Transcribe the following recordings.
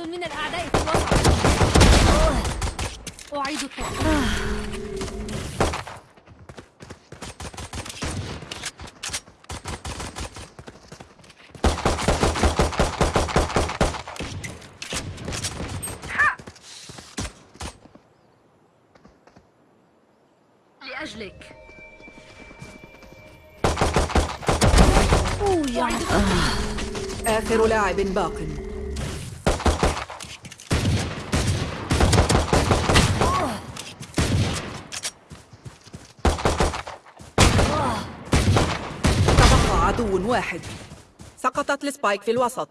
عدد من الأعداء في الوسط أعيد التفكير لأجلك آخر لاعب باق تبقى عدو واحد. سقطت السبايك في الوسط.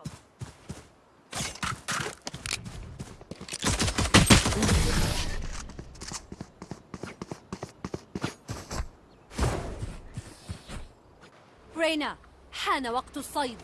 رينا حان وقت الصيد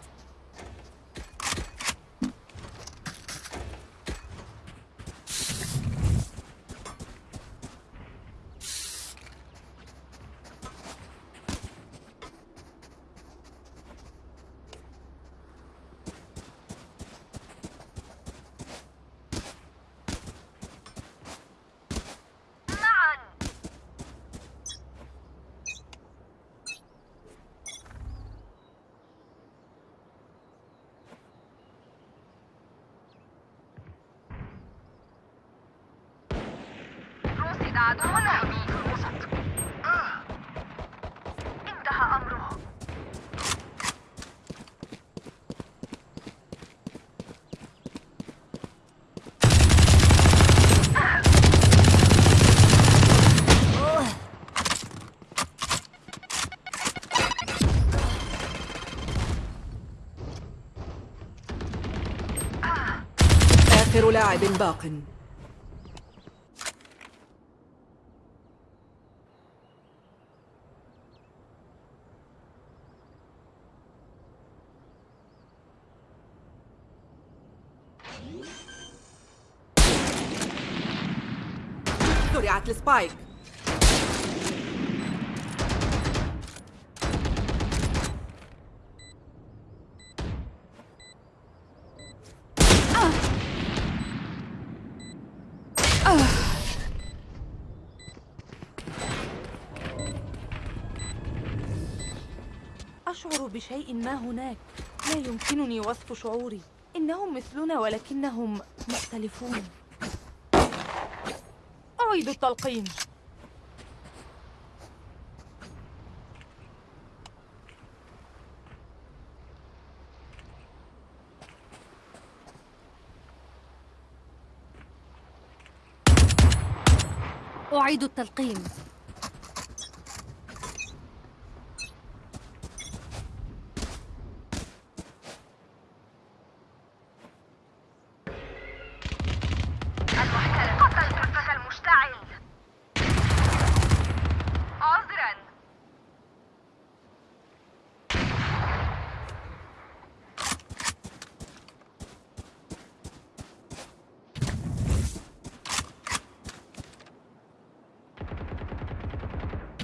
رصد عدو أمامي في الوسط انتهى أمره آخر لاعب باق. زرعت السبايك. بشيء ما هناك. لا يمكنني وصف شعوري. إنهم مثلنا ولكنهم مختلفون. أعيد التلقين. أعيد التلقيم المحتل قتل الفتى المشتعل عذرا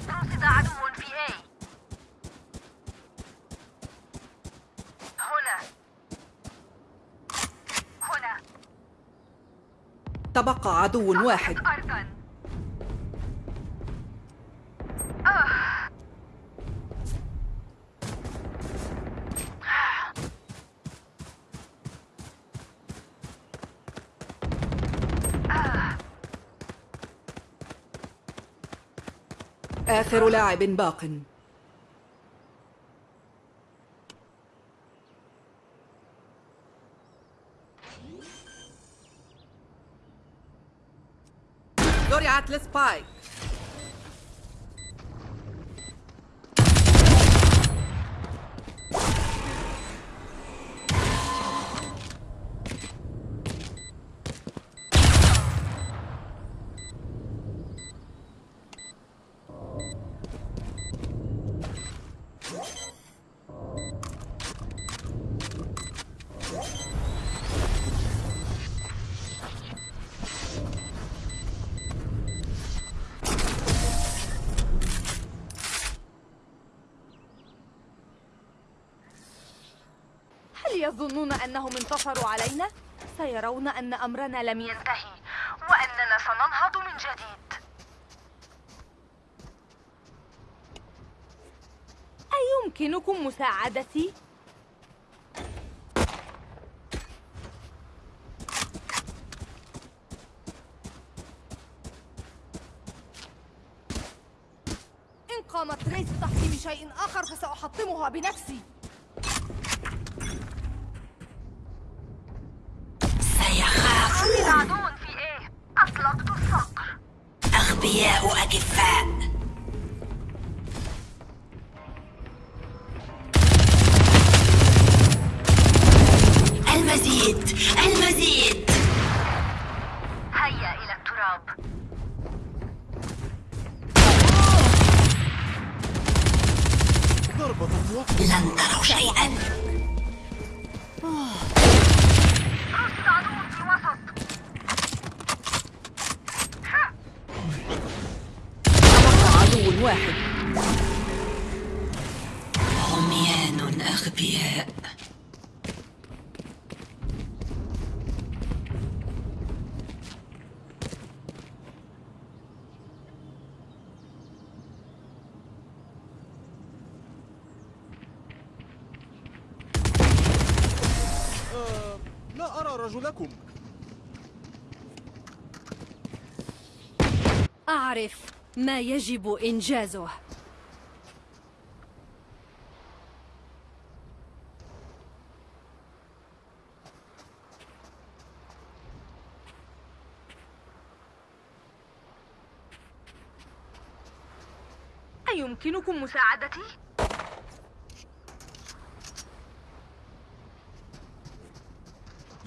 رصد عدو في A هنا هنا تبقى عدو واحد. أرضا آخر لاعب باق. زرعت السبايك هل أنهم انتصروا علينا؟ سيرون أن أمرنا لم ينتهي وأننا سننهض من جديد أيمكنكم مساعدتي؟ إن قامت ريس بتحطيم شيء آخر فسأحطمها بنفسي أغبياء أكفاء أرى رجلكم أعرف ما يجب إنجازه أيمكنكم مساعدتي؟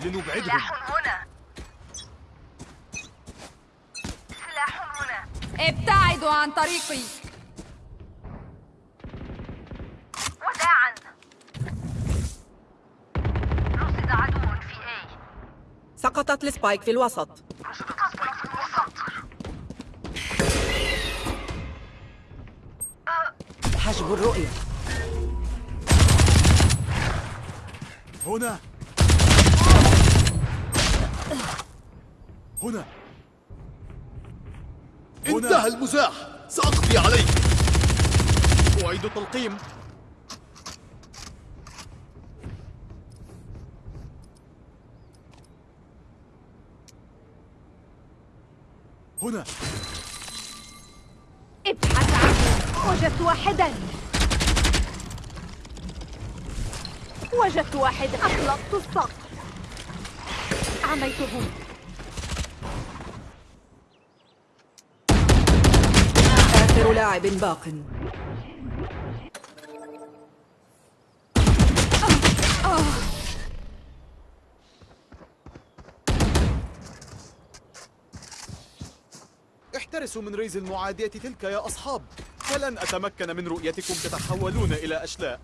لنبعدهم. سلاح هنا. سلاح هنا. ابتعدوا عن طريقي. وداعا. رصد عدو في A. سقطت السبايك في الوسط. في الوسط. حجب الرؤية. هنا. هنا. انتهى المزاح. سأقضي عليك أعيد التلقيم. هنا. ابحث عنه وجدت واحدا. وجدت واحدا أطلقت الصقر عميته آخر لاعب باق. احترسوا من ريز المعادية تلك يا أصحاب. فلن أتمكن من رؤيتكم تتحولون إلى أشلاء.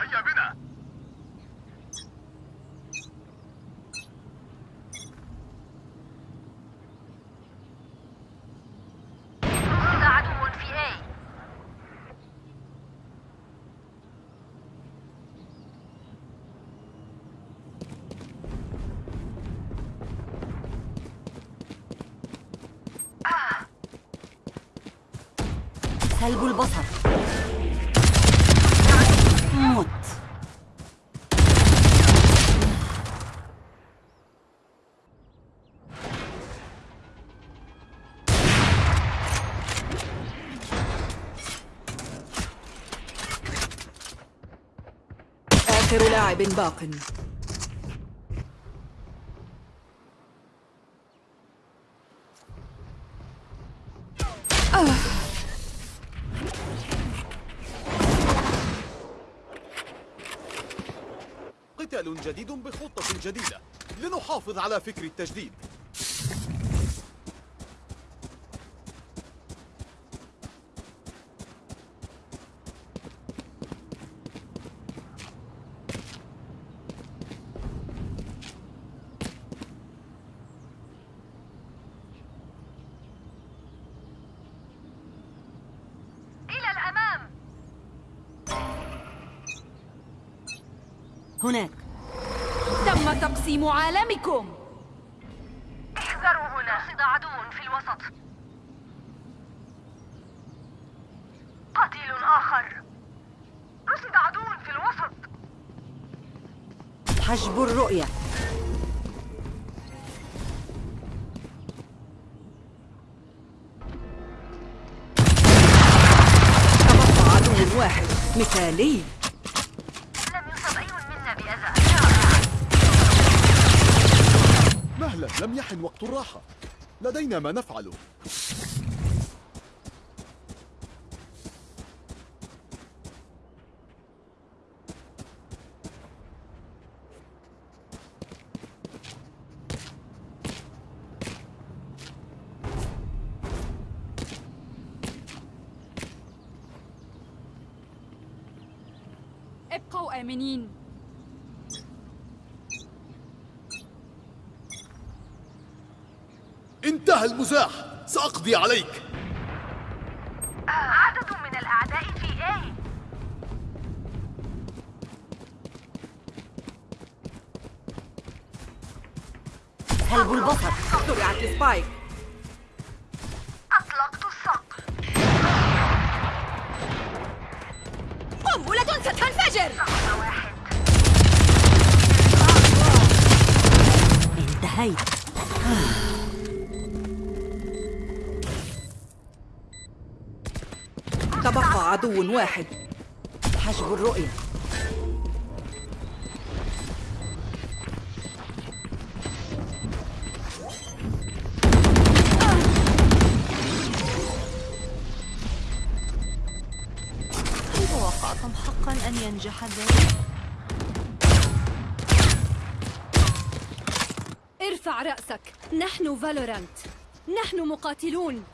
هيا بنا. سلب البصر مت آخر لاعب باق. قتال جديد بخطة جديدة. لنحافظ على فكر التجديد. هناك. تم تقسيم عالمكم. احذروا هنا. رصد عدو في الوسط. قتيل آخر. رصد عدو في الوسط. حجب الرؤية. تبقى عدو واحد. مثالي لم يصب أي منا بأذى مهلا لم يحن وقت الراحة لدينا ما نفعله ابقوا آمنين انتهى المزاح. سأقضي عليك. واحد. حجب الرؤية. كيف وقعتم حقا أن ينجح ذلك؟ ارفع رأسك. نحن فالورانت. نحن مقاتلون.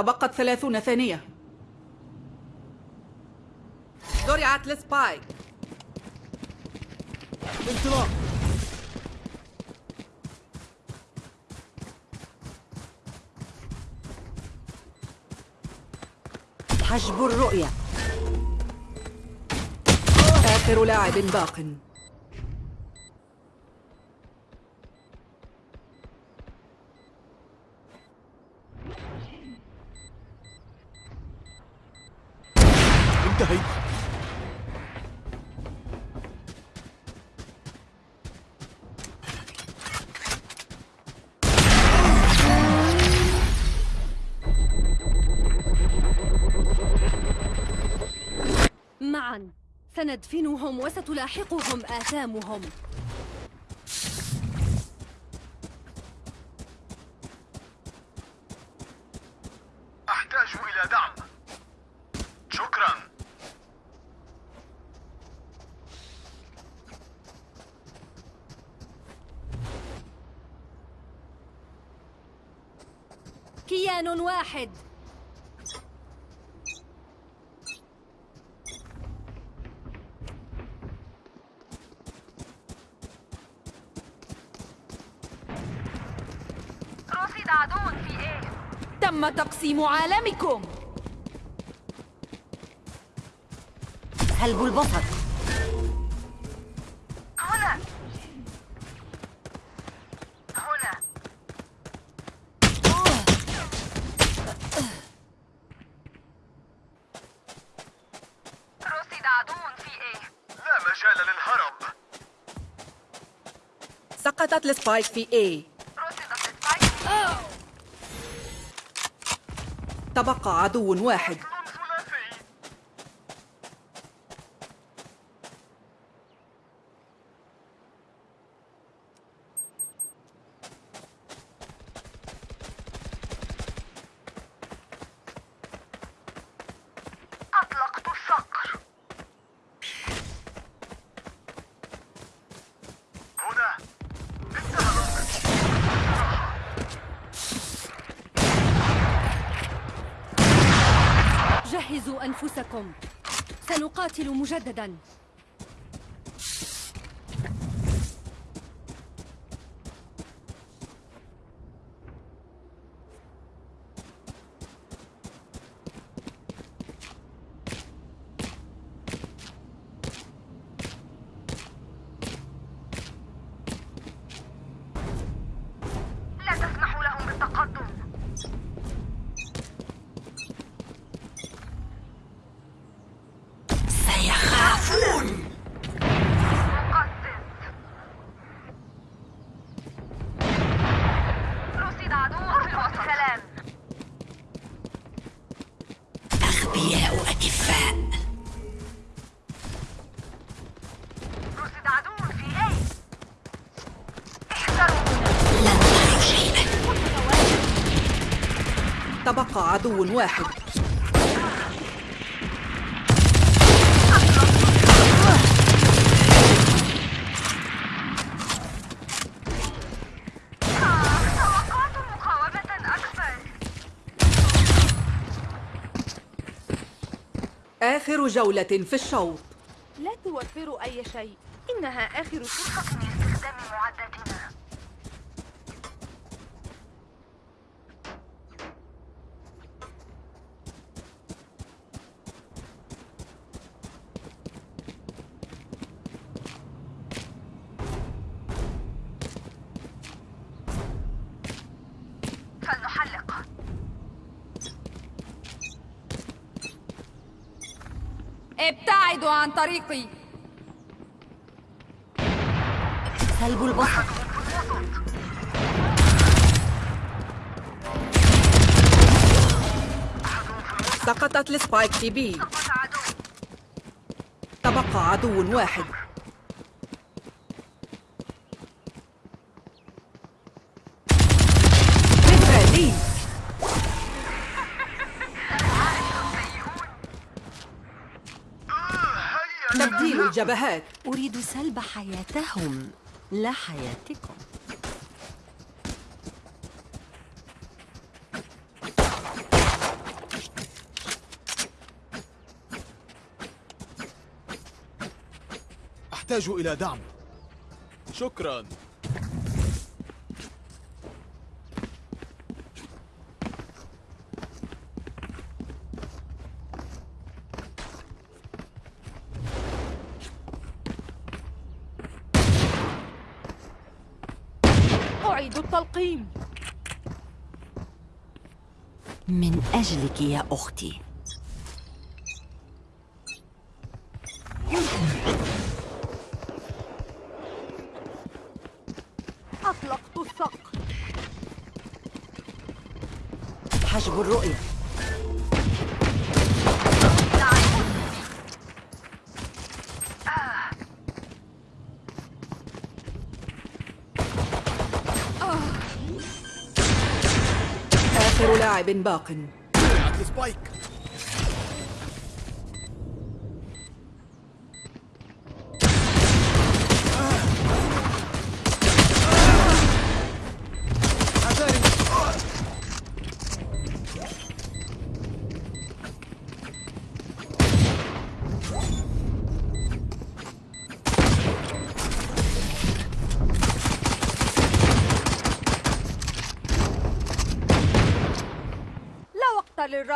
تبقت ثلاثون ثانية. زرعت السبايك انطلاق حجب الرؤية. آخر لاعب باق. انتهيت. معا. سندفنهم وستلاحقهم آثامهم. واحد. رصد عدو في إيه؟ تم تقسيم عالمكم. هلبوا البصر سقطت السبايك في A تبقى عدو واحد ثلاثي أطلقت الصقر هنا انتهى الأمر جهزوا أنفسكم سنقاتل مجددا. عدو واحد. آخر جولة في الشوط. لا توفروا أي شيء. إنها آخر فرصة لاستخدام معداتنا فلنحلق ابتعدوا عن طريقي. سلب البصر. سقطت B سقط عدو تبقى عدو واحد. تبديل الجبهات. أريد سلب حياتهم. لا حياتكم. أحتاج إلى دعم. شكرا أعيد التلقيم من أجلك يا أختي. أطلقت الصقر حجب الرؤية. آخر لاعب باق. وقعت السبايك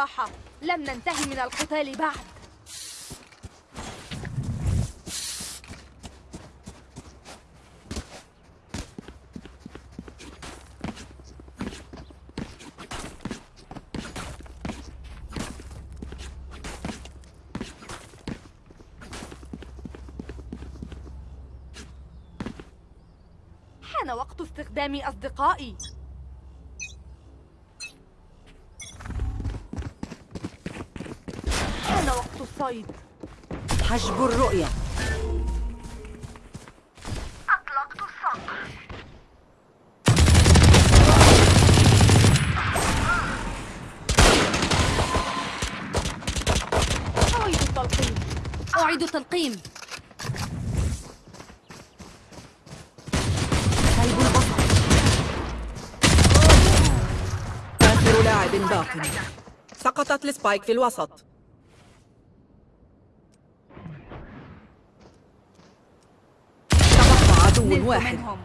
وقت للراحة لم ننتهي من القتال بعد. حان وقت استخدام أصدقائي. حان وقت الصيد. حجب الرؤية. أطلقت الصقر أعيد التلقيم. أعيد تلقيم سلب البصر. آخر لاعب باق سقطت السبايك في الوسط تبقى عدو نلت واحد. منهم.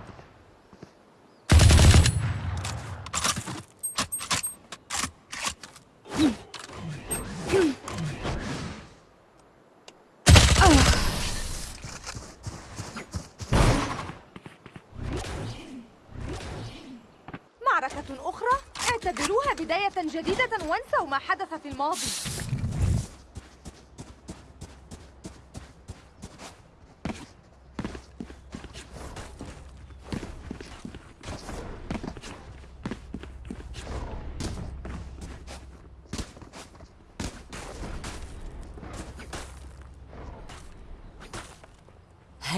معركة أخرى اعتبروها بداية جديدة وانسوا ما حدث في الماضي.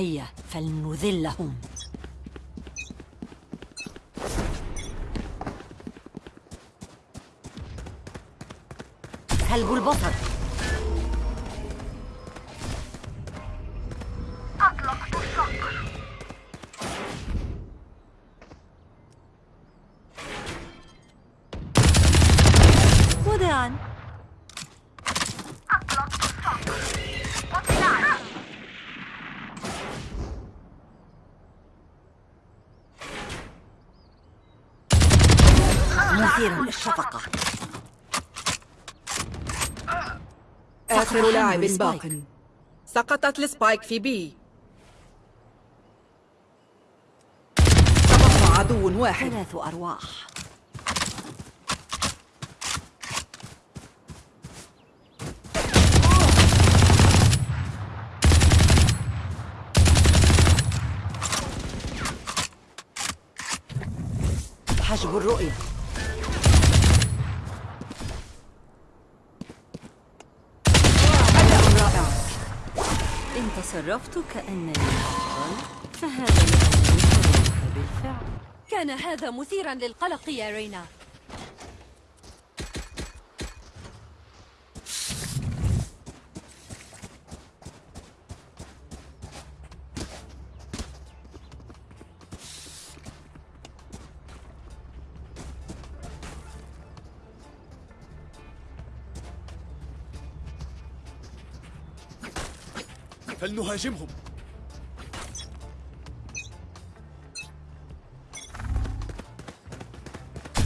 هيا فلنذلهم سلب البصر لاعب. باق. سقطت السبايك في بي. تبقى عدو واحد. ثلاث أرواح. حجب الرؤية. تصرفت كأنني أفضل فهذا خذلك بالفعل. كان هذا مثيرا للقلق يا رينا. فلنهاجمهم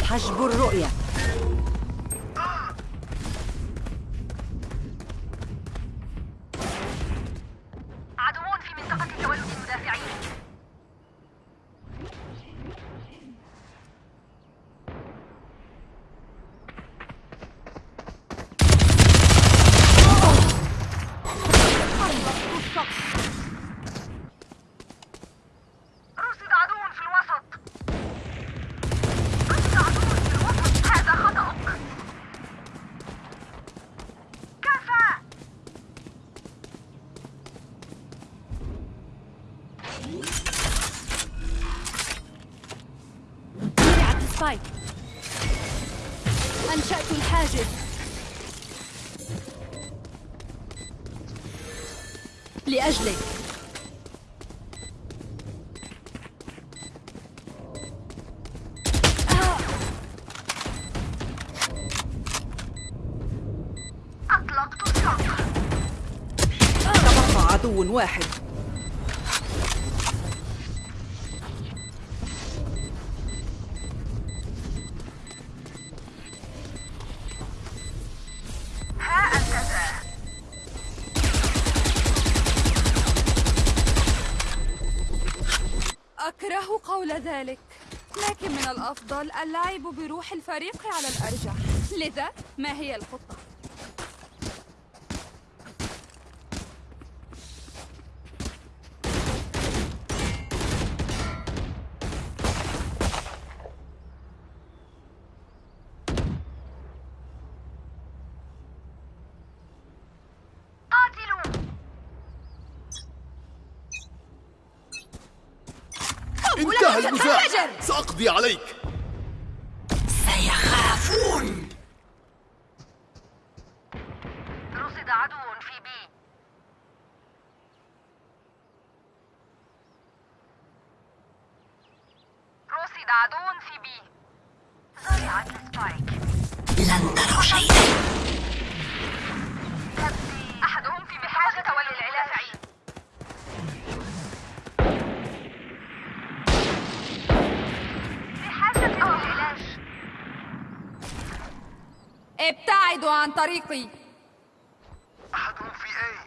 حجب الرؤية. واحد أكره قول ذلك لكن من الأفضل اللعب بروح الفريق على الأرجح لذا ما هي الخطة؟ ابتعدوا عن طريقي. أحدهم في A.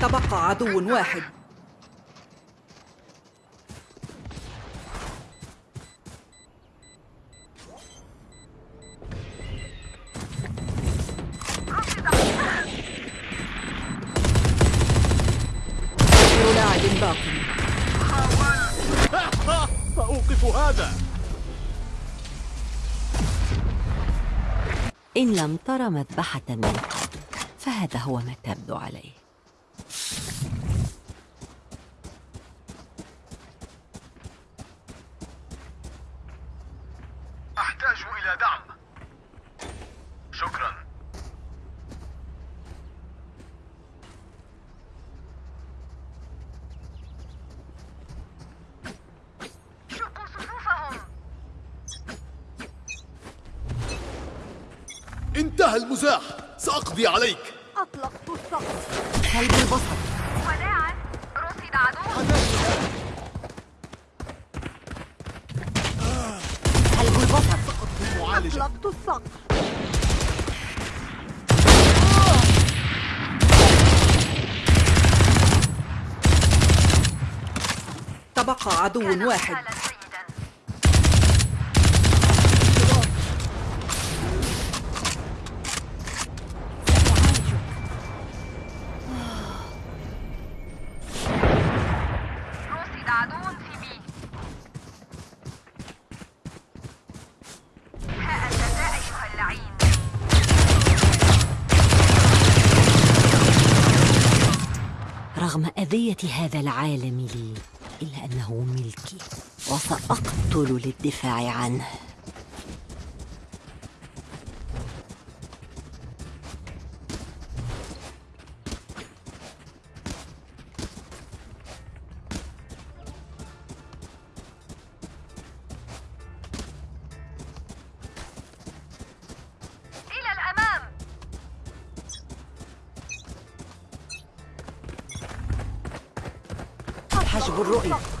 تبقى عدو واحد. لم تر مذبحة من قبل فهذا هو ما تبدو عليه. انتهى المزاح. سأقضي عليك. أطلقت السقف كلب البصر وداعا رصد عدو. كلب البصر معالجة أطلقت السقف تبقى عدو واحد. العالم لي إلا أنه ملكي وسأقتل للدفاع عنه. حجب الرؤية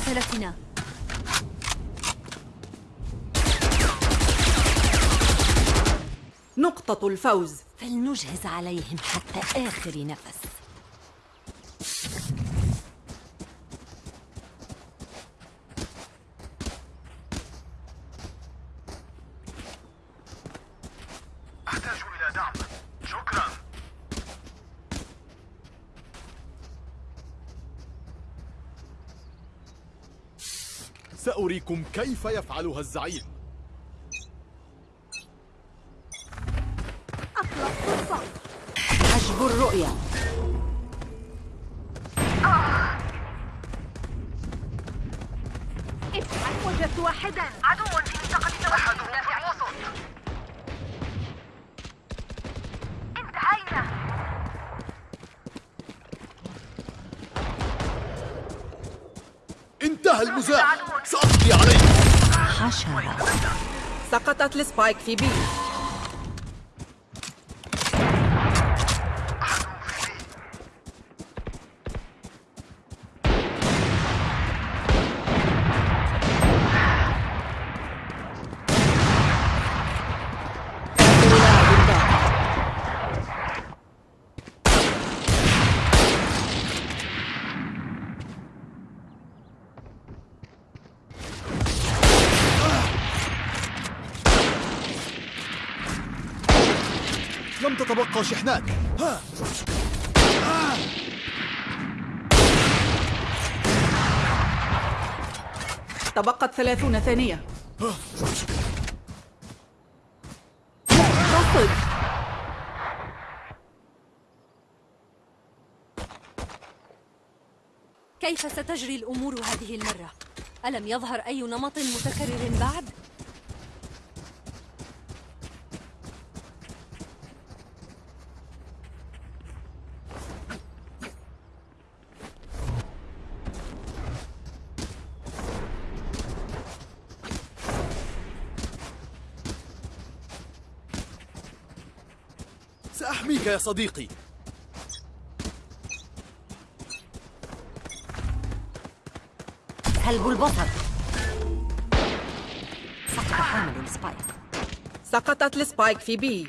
مقاتلتنا. نقطة الفوز. فلنجهز عليهم حتى آخر نفس. سأريكم كيف يفعلها الزعيم. حشرة سقطت السبايك في بي آخر لاعب باق. تتبقى شحنات ها. تبقت ثلاثون ثانية. رصد. كيف ستجري الأمور هذه المرة؟ ألم يظهر أي نمط متكرر بعد؟ سأحميك يا صديقي. سلب البصر سقط حامل السبايك سقطت السبايك في بي.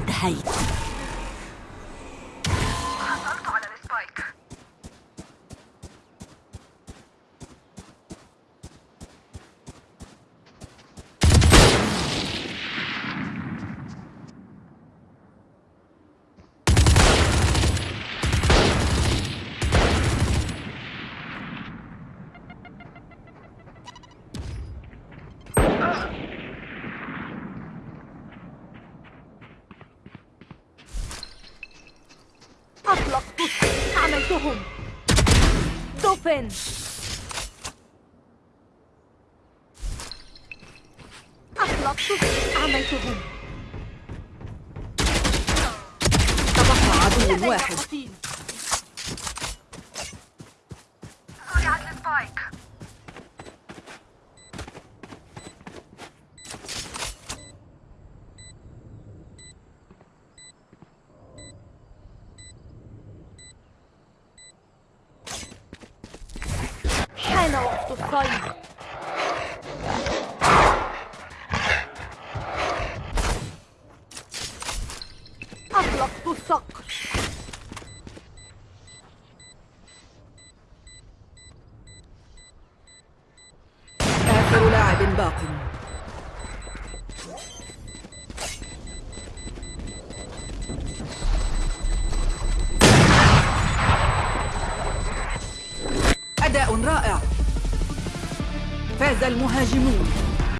انتهيت حصلت على السبايك أطلقت عملتهم دوفن أطلقت عملتهم. تبقى عدو واحد. genoux.